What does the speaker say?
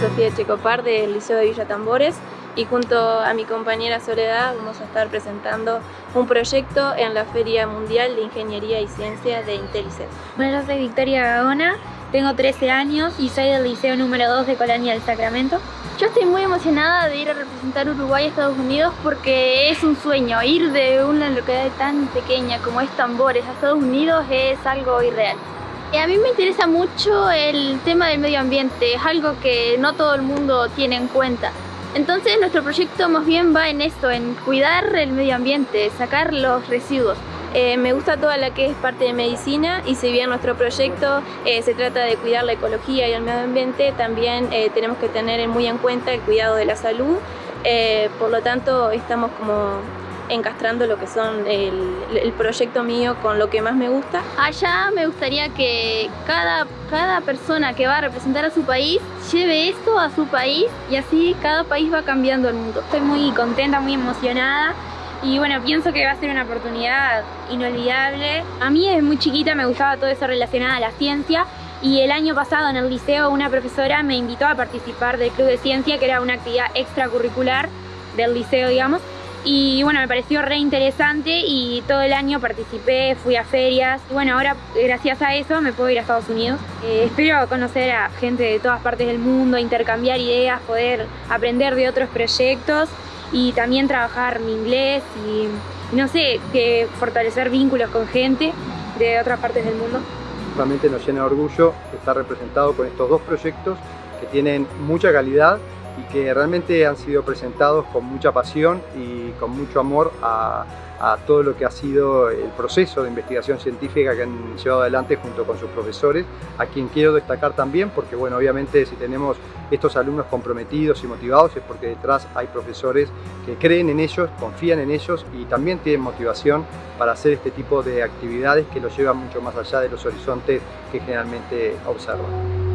Sofía Checopar del Liceo de Villa Tambores y junto a mi compañera Soledad vamos a estar presentando un proyecto en la Feria Mundial de Ingeniería y Ciencia de Intelicet. Bueno, yo soy Victoria Gagona, tengo 13 años y soy del Liceo número 2 de Colonia del Sacramento. Yo estoy muy emocionada de ir a representar Uruguay a Estados Unidos porque es un sueño. Ir de una localidad tan pequeña como es Tambores a Estados Unidos es algo irreal. Y a mí me interesa mucho el tema del medio ambiente, es algo que no todo el mundo tiene en cuenta. Entonces nuestro proyecto más bien va en esto, en cuidar el medio ambiente, sacar los residuos. Eh, me gusta toda la que es parte de medicina y si bien nuestro proyecto eh, se trata de cuidar la ecología y el medio ambiente, también eh, tenemos que tener muy en cuenta el cuidado de la salud. por lo tanto, estamos como encastrando lo que son el, proyecto mío con lo que más me gusta. Allá me gustaría que cada, cada persona que va a representar a su país lleve esto a su país y así cada país va cambiando el mundo. Estoy muy contenta, muy emocionada y bueno, pienso que va a ser una oportunidad inolvidable. A mí desde muy chiquita me gustaba todo eso relacionado a la ciencia y el año pasado en el liceo una profesora me invitó a participar del Club de Ciencia, que era una actividad extracurricular del liceo, digamos, y bueno, me pareció re interesante y todo el año participé, fui a ferias y bueno, ahora gracias a eso me puedo ir a Estados Unidos. Eh, espero conocer a gente de todas partes del mundo, intercambiar ideas, poder aprender de otros proyectos y también trabajar mi inglés y no sé, que fortalecer vínculos con gente de otras partes del mundo. Realmente nos llena de orgullo estar representado con estos dos proyectos que tienen mucha calidad y que realmente han sido presentados con mucha pasión y con mucho amor a, todo lo que ha sido el proceso de investigación científica que han llevado adelante junto con sus profesores, a quien quiero destacar también porque bueno, obviamente si tenemos estos alumnos comprometidos y motivados es porque detrás hay profesores que creen en ellos, confían en ellos y también tienen motivación para hacer este tipo de actividades que los llevan mucho más allá de los horizontes que generalmente observan.